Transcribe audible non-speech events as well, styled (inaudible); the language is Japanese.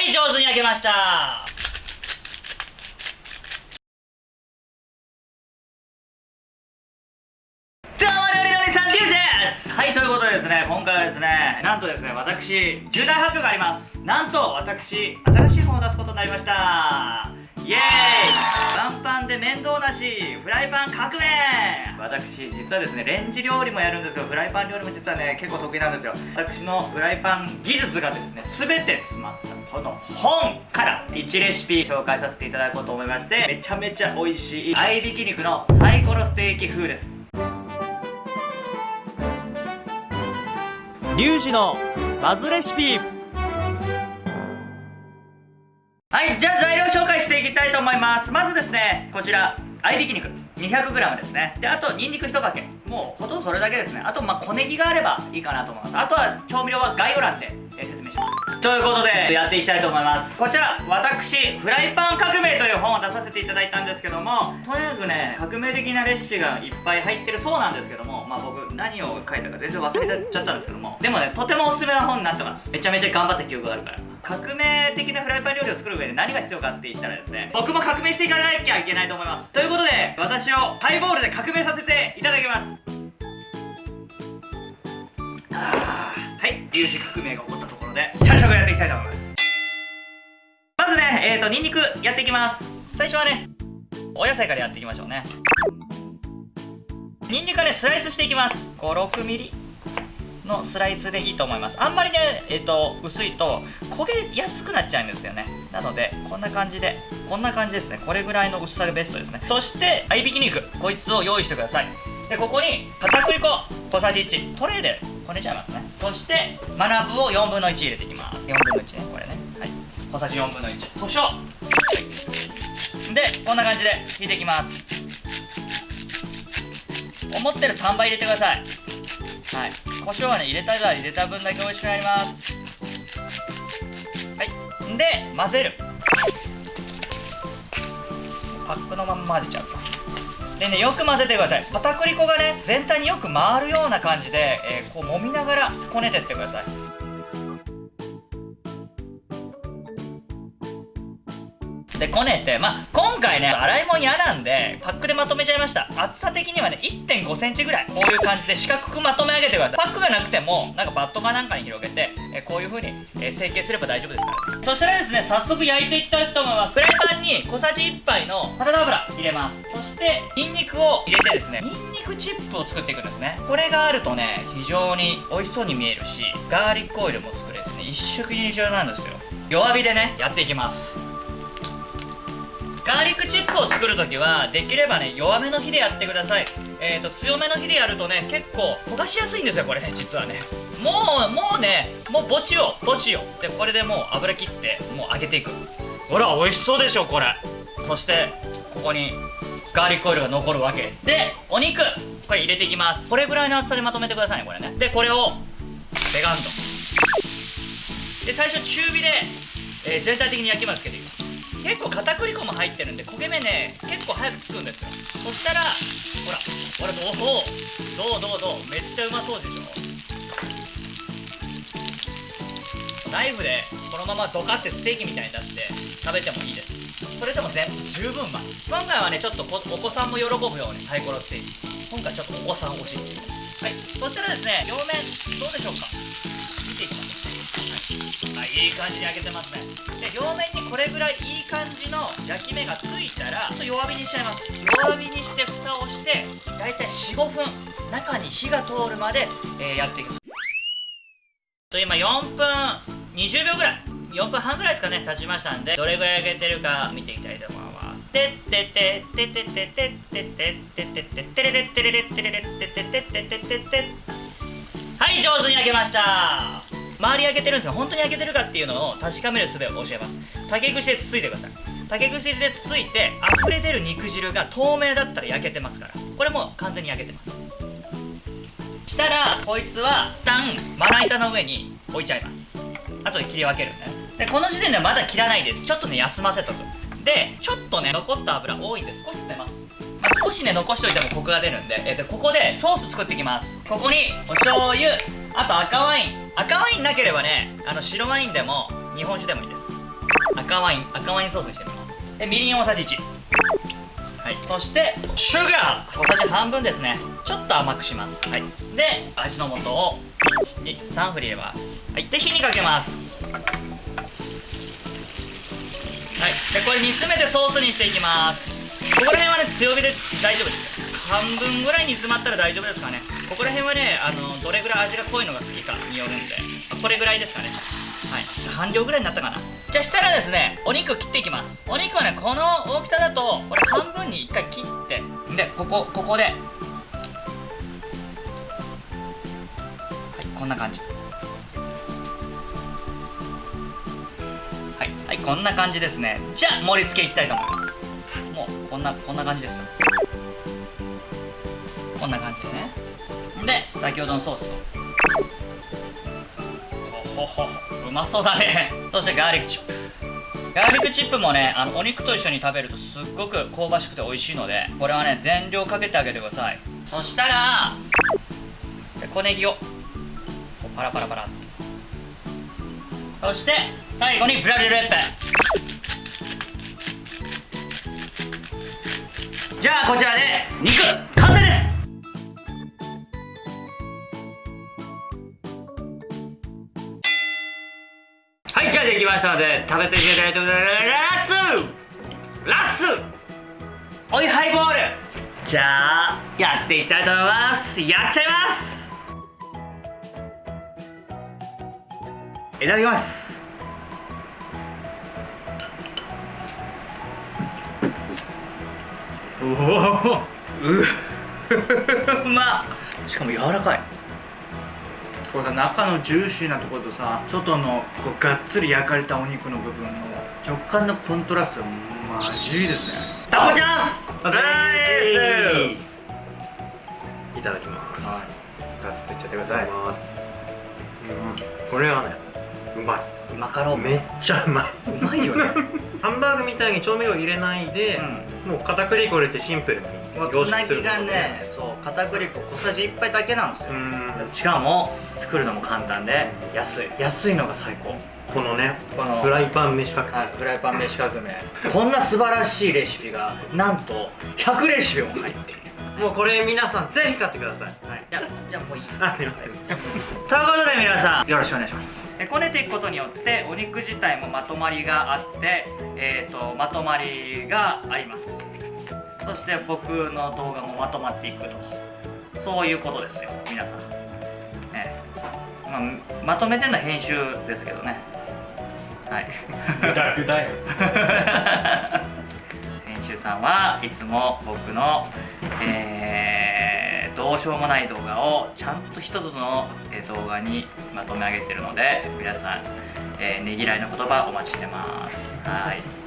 はい上手に焼けました。はいということでですね今回はですねなんとですね私重大発表があります。なんと私新しい本を出すことになりました。イエーイ。パンパンで面倒なしフライパン革命。私実はですねレンジ料理もやるんですけどフライパン料理も実はね結構得意なんですよ。私のフライパン技術がですね全て詰まった。この本から1レシピ紹介させていただこうと思いましてめちゃめちゃ美味しい合いびき肉のサイコロステーキ風です。リュウジのバズレシピ。はいじゃあ材料紹介していきたいと思います。まずですねこちら合いびき肉。200g ですね。であとニンニク1かけ。もうほとんどそれだけですね。あとまあ小ネギがあればいいかなと思います。あとは調味料は概要欄で、説ということでやっていきたいと思います。こちら私フライパン革命という本を出させていただいたんですけどもとにかくね革命的なレシピがいっぱい入ってるそうなんですけどもまあ僕何を書いたか全然忘れちゃったんですけどもでもねとてもおすすめな本になってます。めちゃめちゃ頑張った記憶があるから。革命的なフライパン料理を作る上で何が必要かって言ったらですね僕も革命していかなきゃいけないと思います。ということで私をハイボールで革命させていただきます。あはい粒子革命が起こったところで早速やっていきたいと思います。まずねえーとニンニクやっていきます。最初はねお野菜からやっていきましょうね。ニンニクはねスライスしていきます。5 6ミリのスライスでいいと思います。あんまりねえっ、ー、と薄いと焦げやすくなっちゃうんですよね。なのでこんな感じでこんな感じですね。これぐらいの薄さがベストですね。そして合いびき肉。こいつを用意してください。でここに片栗粉小さじ1トレーでこねちゃいますね。そしてマナブを4分の1入れていきます。4分の1ねこれね。はい。小さじ4分の1胡椒、はい、でこんな感じで引いていきます。思ってる3倍入れてください。はい。胡椒はね入れたら入れた分だけ美味しくなります。はい。で混ぜる。パックのまま混ぜちゃうでねよく混ぜてください。片栗粉がね全体によく回るような感じで、えー、こう揉みながらこねてってください。こねてまあ今回ね洗い物嫌なんでパックでまとめちゃいました。厚さ的にはね1 5センチぐらい。こういう感じで四角くまとめ上げてください。パックがなくてもなんかバットかなんかに広げてえこういう風に、え成形すれば大丈夫ですから、そしたらですね早速焼いていきたいと思います。フライパンに小さじ1杯のサラダ油入れます。そしてニンニクを入れてですねニンニクチップを作っていくんですね。これがあるとね非常に美味しそうに見えるしガーリックオイルも作れてね一食二重なんですよ。弱火でねやっていきます。ガーリックチップを作るときはできればね弱めの火でやってください。えーと強めの火でやるとね結構焦がしやすいんですよこれ実はね。もうもうねもうぼちよぼちよでこれでもう油切ってもう揚げていく。ほら美味しそうでしょこれ。そしてここにガーリックオイルが残るわけ。でお肉これ入れていきます。これぐらいの厚さでまとめてくださいねこれね。でこれをベガンとで最初中火で、えー、全体的に焼き目をつけていきます結構片栗粉も入ってるんで焦げ目ね結構早くつくんですよ。そしたらほらほらどうどうどうどうめっちゃうまそうでしょ。ナイフでこのままドカってステーキみたいに出して食べてもいいです。それでも全十分まい。今回はねちょっとお子さんも喜ぶようにサイコロステーキ。今回ちょっとお子さん欲しいです。はい。そしたらですね両面どうでしょうか？見ていきましょうはい、いい感じに焼けてますね。で両面にこれぐらいいい感じの焼き目がついたらちょっと弱火にしちゃいます。弱火にして蓋をしてだいたい45分中に火が通るまで、えー、やっていきます。と今4分20秒ぐらい。4分半ぐらいですかね経ちましたんでどれぐらい焼けてるか見ていきたいと思います。てっててててててててててててれれてれれてれれててててててはい上手に焼けました。周り焼けてるんですが本当に焼けてるかっていうのを確かめる術を教えます。竹串でつついてください。竹串でつついて溢れ出る肉汁が透明だったら焼けてますから。これも完全に焼けてます。したらこいつは一旦まな板の上に置いちゃいます。後で切り分けるね。でこの時点ではまだ切らないです。ちょっとね休ませとく。でちょっとね残った油多いんで少し捨てます、まあ、少しね残しといてもコクが出るんで、えー、とここでソース作っていきます。ここにお醤油あと赤ワイン。赤ワインなければねあの白ワインでも日本酒でもいいです。赤ワイン赤ワインソースにしてみます。でみりん大さじ1はい。そしてシュガー小さじ半分ですね。ちょっと甘くします。はい。で味の素を3振り入れます。はい。で火にかけます。はい。でこれ煮詰めてソースにしていきます。ここら辺はね強火で大丈夫です半分ぐらい煮詰まったら大丈夫ですかね。ここら辺はねあのどれぐらい味が濃いのが好きかによるんで。これぐらいですかね。はい。半量ぐらいになったかな。じゃあしたらですねお肉切っていきます。お肉はねこの大きさだとこれ半分に1回切ってでここここで。はいこんな感じ。はい。はいこんな感じですね。じゃあ盛り付けいきたいと思います。もうこんなこんな感じですよ。こんな感じでね。で先ほどのソースを。ほほほ。うまそうだね。そしてガーリックチップ。ガーリックチップもねあのお肉と一緒に食べるとすっごく香ばしくて美味しいのでこれはね全量かけてあげてください。そしたら小ネギをパラパラパラそして最後にブラリルレッペ。じゃあこちらで肉完成です。はいじゃあできましたので食べていきたいと思います。ラスラス。おいハイボール。じゃあやっていきたいと思います。やっちゃいます。いただきます。おおううまっ。しかも柔らかい。これさ中のジューシーなところとさ外のこうがっつり焼かれたお肉の部分の食感のコントラストがマジいいですね。タコチャンス！いただきます。はい。ガツッといっちゃってくだい。たさいだきます。うん、これはね、うまスマカロい。ン。めっちゃうまい。うまいよね。(laughs) ハンバーグみたいに調味料入れないで、もう片栗粉入れてシンプルにもうつなぎがねそう片栗粉小さじ1杯だけなんですよ。うん、しかも作るのも簡単で安い。安いのが最高。このね、このフライパン飯かけ。はい、フライパン飯革命 (laughs) こんな素晴らしいレシピがなんと100レシピも入っている。もうこれ皆さんぜひ買ってください。はい、じゃあじゃあもういいです。あ、すいません。ということで皆さんよろしくお願いします。えこねていくことによってお肉自体もまとまりがあって、えー、とまとまりがあります。そして僕の動画もまとまっていくと。そういうことですよ皆さん、ねまあ、まとめてんのは編集ですけどね。はい。楽だよ。(laughs) 編集さんはいつも僕の、えーどうしようもない動画をちゃんと一つの動画にまとめ上げてるので皆さん、えーねぎらいの言葉お待ちしてます。はい。